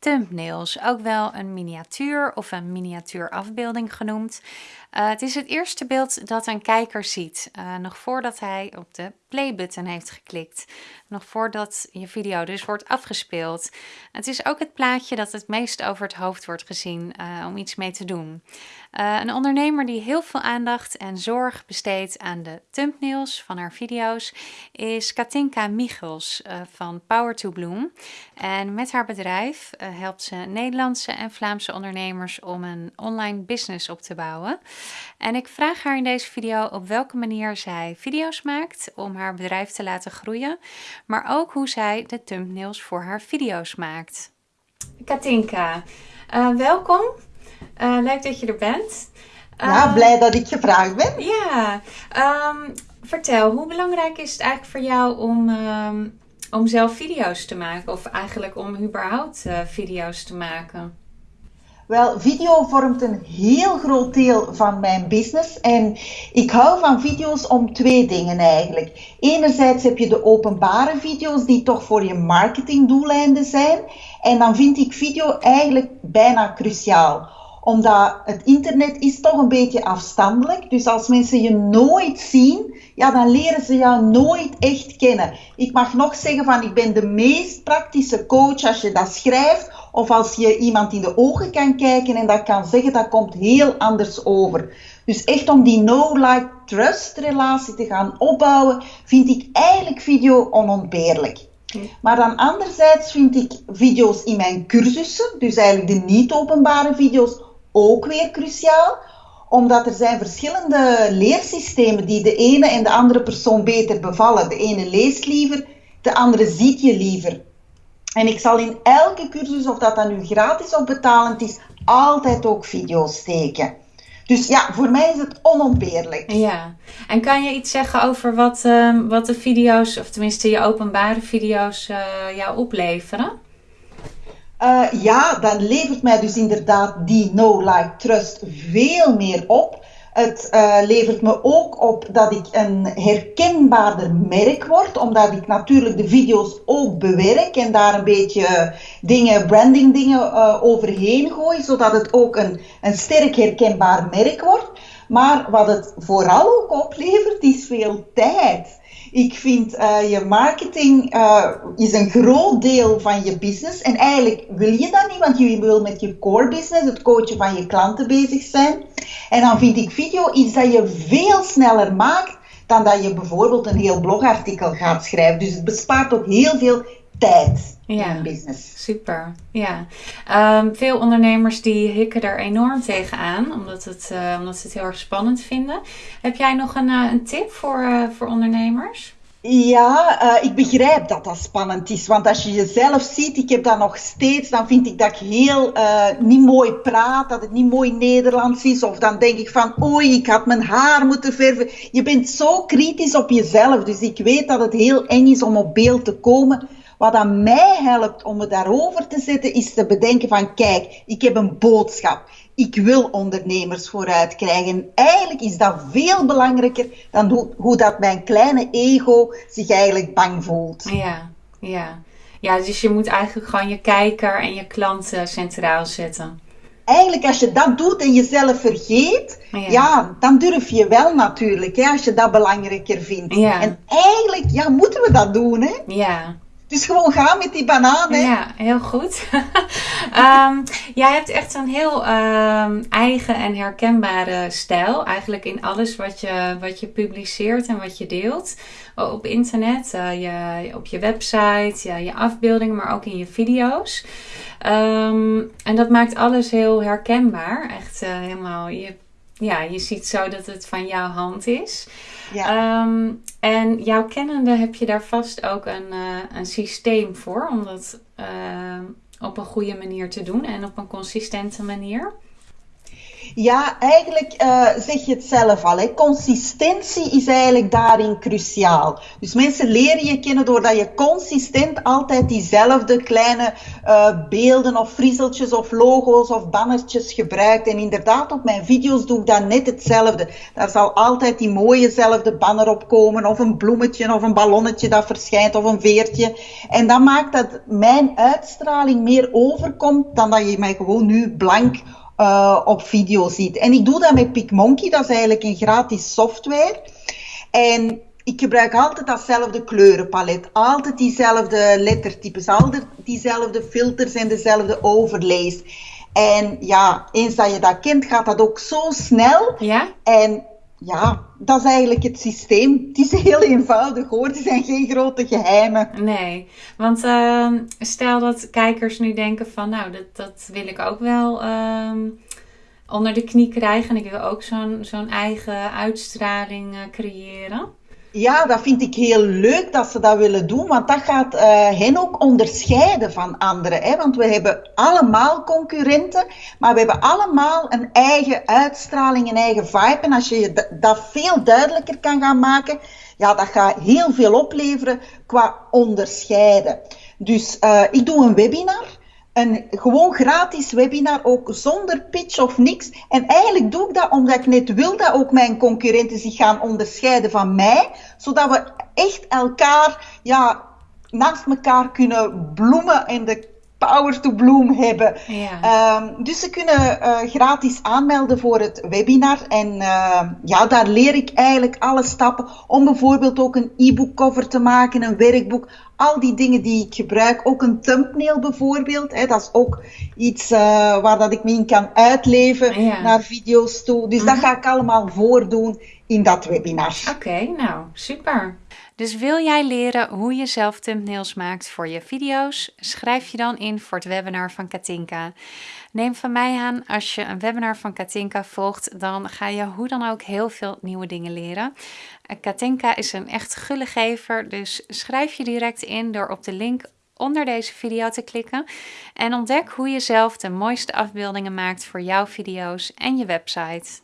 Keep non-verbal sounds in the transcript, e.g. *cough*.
thumbnails, ook wel een miniatuur of een miniatuurafbeelding genoemd. Uh, het is het eerste beeld dat een kijker ziet, uh, nog voordat hij op de playbutton heeft geklikt. Nog voordat je video dus wordt afgespeeld. Het is ook het plaatje dat het meest over het hoofd wordt gezien uh, om iets mee te doen. een ondernemer die heel veel aandacht en zorg besteedt aan de thumbnails van haar video's is Katinka Michels van Power to Bloom. En met haar bedrijf helpt ze Nederlandse en Vlaamse ondernemers om een online business op te bouwen. En ik vraag haar in deze video op welke manier zij video's maakt om haar bedrijf te laten groeien, maar ook hoe zij de thumbnails voor haar video's maakt. Katinka, uh, welkom. Uh, leuk dat je er bent. Ja, blij dat ik gevraagd ben. Ja, um, vertel, hoe belangrijk is het eigenlijk voor jou om, um, om zelf video's te maken? Of eigenlijk om überhaupt video's te maken? Wel, video vormt een heel groot deel van mijn business. En ik hou van video's om twee dingen eigenlijk. Enerzijds heb je de openbare video's die toch voor je marketingdoeleinden zijn. En dan vind ik video eigenlijk bijna cruciaal omdat het internet is toch een beetje afstandelijk. Dus als mensen je nooit zien, ja, dan leren ze jou nooit echt kennen. Ik mag nog zeggen van ik ben de meest praktische coach als je dat schrijft of als je iemand in de ogen kan kijken en dat kan zeggen, dat komt heel anders over. Dus echt om die no-like-trust relatie te gaan opbouwen, vind ik eigenlijk video onontbeerlijk. Maar dan anderzijds vind ik video's in mijn cursussen, dus eigenlijk de niet-openbare video's, ook weer cruciaal. Omdat er zijn verschillende leersystemen die de ene en de andere persoon beter bevallen. De ene leest liever, de andere ziet je liever. En ik zal in elke cursus, of dat dan nu gratis of betalend is, altijd ook video's steken. Dus ja, voor mij is het onontbeerlijk. Ja, en kan je iets zeggen over wat, uh, wat de video's, of tenminste je openbare video's, uh, jou opleveren? Uh, ja, dan levert mij dus inderdaad die no like trust veel meer op. Het uh, levert me ook op dat ik een herkenbaarder merk word, omdat ik natuurlijk de video's ook bewerk en daar een beetje dingen, branding dingen uh, overheen gooi, zodat het ook een, een sterk herkenbaar merk wordt. Maar wat het vooral ook oplevert, is veel tijd. Ik vind uh, je marketing uh, is een groot deel van je business. En eigenlijk wil je dat niet, want je wil met je core business, het coachen van je klanten bezig zijn. En dan vind ik video iets dat je veel sneller maakt dan dat je bijvoorbeeld een heel blogartikel gaat schrijven. Dus het bespaart ook heel veel tijd ja, in een business. Super, ja. Um, veel ondernemers die hikken er enorm tegenaan, omdat, het, uh, omdat ze het heel erg spannend vinden. Heb jij nog een, uh, een tip voor, uh, voor ondernemers? Ja, uh, ik begrijp dat dat spannend is. Want als je jezelf ziet, ik heb dat nog steeds, dan vind ik dat ik heel uh, niet mooi praat, dat het niet mooi Nederlands is. Of dan denk ik van, oei, ik had mijn haar moeten verven. Je bent zo kritisch op jezelf. Dus ik weet dat het heel eng is om op beeld te komen. Wat aan mij helpt om me daarover te zetten, is te bedenken van, kijk, ik heb een boodschap ik wil ondernemers vooruit krijgen. Eigenlijk is dat veel belangrijker dan hoe, hoe dat mijn kleine ego zich eigenlijk bang voelt. Ja, ja. Ja, dus je moet eigenlijk gewoon je kijker en je klanten centraal zetten. Eigenlijk als je dat doet en jezelf vergeet, ja, dan durf je wel natuurlijk, hè, als je dat belangrijker vindt. Ja. En eigenlijk, ja, moeten we dat doen, hè? Ja, dus gewoon gaan met die banaan. Hè? Ja, heel goed. um, *laughs* jij hebt echt een heel um, eigen en herkenbare stijl. Eigenlijk in alles wat je, wat je publiceert en wat je deelt. Op internet, uh, je, op je website, ja, je afbeeldingen, maar ook in je video's. Um, en dat maakt alles heel herkenbaar. Echt uh, helemaal. Je, ja, je ziet zo dat het van jouw hand is. Ja. Um, en jouw kennende heb je daar vast ook een, uh, een systeem voor om dat uh, op een goede manier te doen en op een consistente manier. Ja, eigenlijk uh, zeg je het zelf al. Hè. Consistentie is eigenlijk daarin cruciaal. Dus mensen leren je kennen doordat je consistent altijd diezelfde kleine uh, beelden of friezeltjes of logo's of bannertjes gebruikt. En inderdaad, op mijn video's doe ik dan net hetzelfde. Daar zal altijd die mooiezelfde banner op komen of een bloemetje of een ballonnetje dat verschijnt of een veertje. En dat maakt dat mijn uitstraling meer overkomt dan dat je mij gewoon nu blank uh, op video ziet. En ik doe dat met PicMonkey, dat is eigenlijk een gratis software. En ik gebruik altijd datzelfde kleurenpalet, altijd diezelfde lettertypes, altijd diezelfde filters en dezelfde overlays. En ja, eens dat je dat kent, gaat dat ook zo snel. Ja? En ja, dat is eigenlijk het systeem. Het is heel eenvoudig hoor, er zijn geen grote geheimen. Nee, want uh, stel dat kijkers nu denken van nou, dat, dat wil ik ook wel uh, onder de knie krijgen. En ik wil ook zo'n zo'n eigen uitstraling uh, creëren. Ja, dat vind ik heel leuk dat ze dat willen doen, want dat gaat uh, hen ook onderscheiden van anderen. Hè? Want we hebben allemaal concurrenten, maar we hebben allemaal een eigen uitstraling, een eigen vibe. En als je dat veel duidelijker kan gaan maken, ja, dat gaat heel veel opleveren qua onderscheiden. Dus uh, ik doe een webinar een gewoon gratis webinar, ook zonder pitch of niks. En eigenlijk doe ik dat omdat ik net wil dat ook mijn concurrenten zich gaan onderscheiden van mij, zodat we echt elkaar, ja, naast elkaar kunnen bloemen en de power to bloom hebben. Ja. Um, dus ze kunnen uh, gratis aanmelden voor het webinar. En uh, ja, daar leer ik eigenlijk alle stappen om bijvoorbeeld ook een e-book cover te maken, een werkboek. Al die dingen die ik gebruik, ook een thumbnail bijvoorbeeld. Hè, dat is ook iets uh, waar dat ik me in kan uitleven ja. naar video's toe. Dus dat ga ik allemaal voordoen in dat webinar. Oké, okay, nou super. Dus wil jij leren hoe je zelf thumbnails maakt voor je video's? Schrijf je dan in voor het webinar van Katinka. Neem van mij aan, als je een webinar van Katinka volgt, dan ga je hoe dan ook heel veel nieuwe dingen leren. Katinka is een echt gullegever, dus schrijf je direct in door op de link onder deze video te klikken en ontdek hoe je zelf de mooiste afbeeldingen maakt voor jouw video's en je website.